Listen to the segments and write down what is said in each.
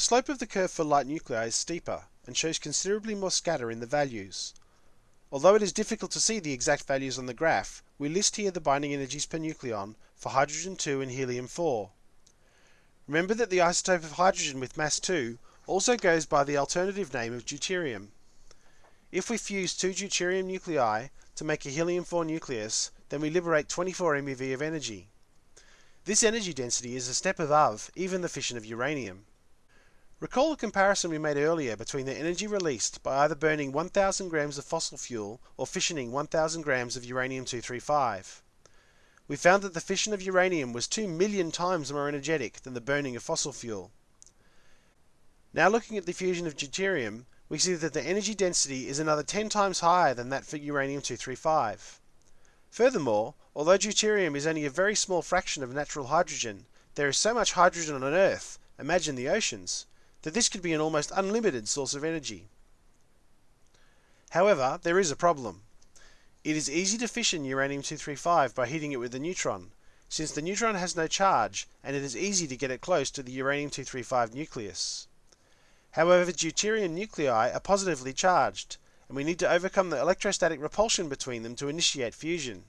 The slope of the curve for light nuclei is steeper and shows considerably more scatter in the values. Although it is difficult to see the exact values on the graph, we list here the binding energies per nucleon for hydrogen 2 and helium 4. Remember that the isotope of hydrogen with mass 2 also goes by the alternative name of deuterium. If we fuse two deuterium nuclei to make a helium 4 nucleus, then we liberate 24 MeV of energy. This energy density is a step above even the fission of uranium. Recall the comparison we made earlier between the energy released by either burning 1000 grams of fossil fuel or fissioning 1000 grams of uranium-235. We found that the fission of uranium was 2 million times more energetic than the burning of fossil fuel. Now looking at the fusion of deuterium, we see that the energy density is another 10 times higher than that for uranium-235. Furthermore, although deuterium is only a very small fraction of natural hydrogen, there is so much hydrogen on Earth, imagine the oceans, that this could be an almost unlimited source of energy. However, there is a problem. It is easy to fission uranium-235 by heating it with a neutron, since the neutron has no charge and it is easy to get it close to the uranium-235 nucleus. However, deuterium nuclei are positively charged, and we need to overcome the electrostatic repulsion between them to initiate fusion.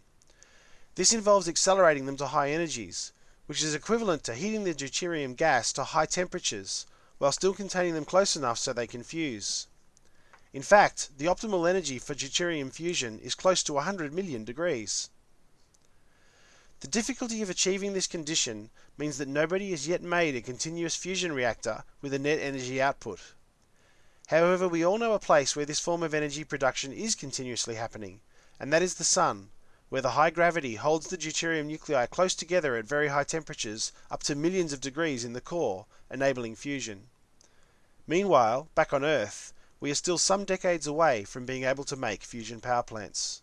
This involves accelerating them to high energies, which is equivalent to heating the deuterium gas to high temperatures, while still containing them close enough so they can fuse. In fact, the optimal energy for deuterium fusion is close to 100 million degrees. The difficulty of achieving this condition means that nobody has yet made a continuous fusion reactor with a net energy output. However, we all know a place where this form of energy production is continuously happening, and that is the Sun, where the high gravity holds the deuterium nuclei close together at very high temperatures, up to millions of degrees in the core, enabling fusion. Meanwhile, back on Earth, we are still some decades away from being able to make fusion power plants.